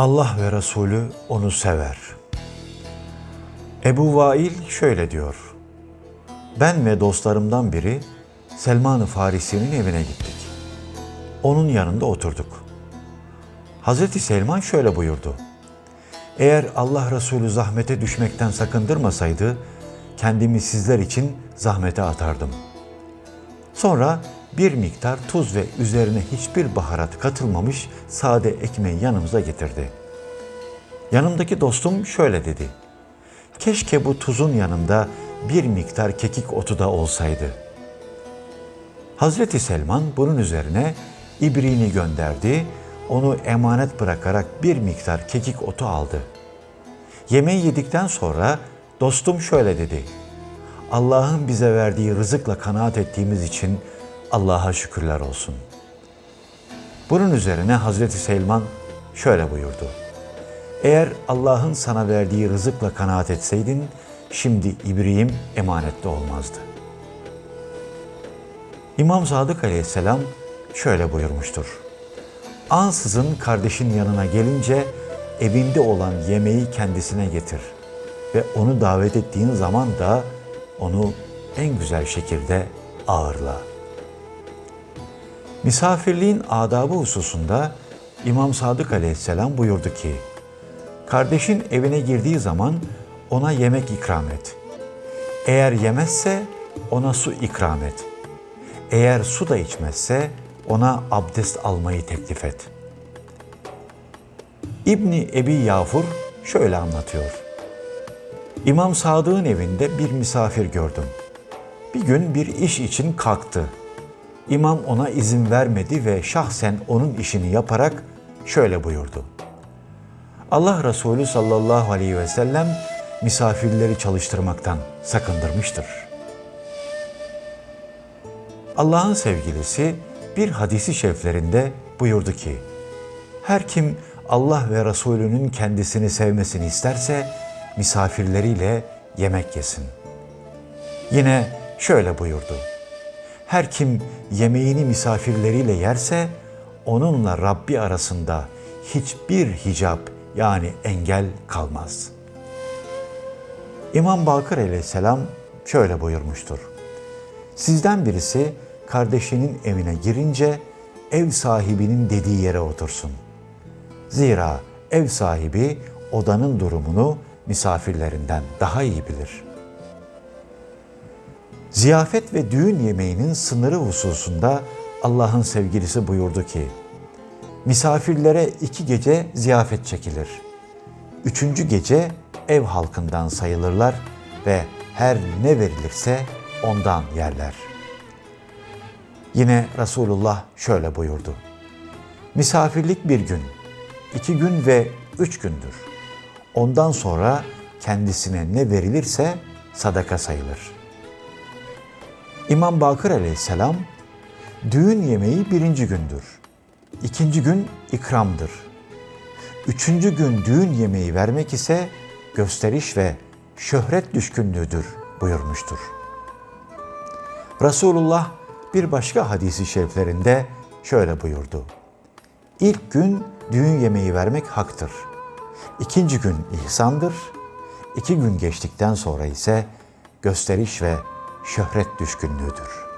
Allah ve Resulü onu sever. Ebu Vail şöyle diyor. Ben ve dostlarımdan biri Selman-ı Farisi'nin evine gittik. Onun yanında oturduk. Hazreti Selman şöyle buyurdu. Eğer Allah Resulü zahmete düşmekten sakındırmasaydı, kendimi sizler için zahmete atardım. Sonra bir miktar tuz ve üzerine hiçbir baharat katılmamış sade ekmeği yanımıza getirdi. Yanımdaki dostum şöyle dedi. Keşke bu tuzun yanında bir miktar kekik otu da olsaydı. Hazreti Selman bunun üzerine ibriğini gönderdi, onu emanet bırakarak bir miktar kekik otu aldı. Yemeği yedikten sonra dostum şöyle dedi. Allah'ın bize verdiği rızıkla kanaat ettiğimiz için Allah'a şükürler olsun. Bunun üzerine Hazreti Selman şöyle buyurdu. Eğer Allah'ın sana verdiği rızıkla kanaat etseydin, şimdi ibriğim emanette olmazdı. İmam Sadık aleyhisselam şöyle buyurmuştur. Ansızın kardeşin yanına gelince evinde olan yemeği kendisine getir ve onu davet ettiğin zaman da onu en güzel şekilde ağırla. Misafirliğin adabı hususunda İmam Sadık aleyhisselam buyurdu ki, Kardeşin evine girdiği zaman ona yemek ikram et. Eğer yemezse ona su ikram et. Eğer su da içmezse ona abdest almayı teklif et. İbni Ebi Yafur şöyle anlatıyor. İmam Sadık'ın evinde bir misafir gördüm. Bir gün bir iş için kalktı. İmam ona izin vermedi ve şahsen onun işini yaparak şöyle buyurdu. Allah Resulü sallallahu aleyhi ve sellem misafirleri çalıştırmaktan sakındırmıştır. Allah'ın sevgilisi bir hadisi şeriflerinde buyurdu ki, her kim Allah ve Resulünün kendisini sevmesini isterse misafirleriyle yemek yesin. Yine şöyle buyurdu. Her kim yemeğini misafirleriyle yerse onunla Rabbi arasında hiçbir hicap yani engel kalmaz. İmam Bakır aleyhisselam şöyle buyurmuştur. Sizden birisi kardeşinin evine girince ev sahibinin dediği yere otursun. Zira ev sahibi odanın durumunu misafirlerinden daha iyi bilir. Ziyafet ve düğün yemeğinin sınırı hususunda Allah'ın sevgilisi buyurdu ki, misafirlere iki gece ziyafet çekilir. Üçüncü gece ev halkından sayılırlar ve her ne verilirse ondan yerler. Yine Resulullah şöyle buyurdu. Misafirlik bir gün, iki gün ve üç gündür. Ondan sonra kendisine ne verilirse sadaka sayılır. İmam Bakır aleyhisselam, düğün yemeği birinci gündür. İkinci gün ikramdır. Üçüncü gün düğün yemeği vermek ise gösteriş ve şöhret düşkünlüğüdür buyurmuştur. Resulullah bir başka hadisi şeriflerinde şöyle buyurdu. İlk gün düğün yemeği vermek haktır. İkinci gün ihsandır. İki gün geçtikten sonra ise gösteriş ve şöhret düşkünlüğüdür.''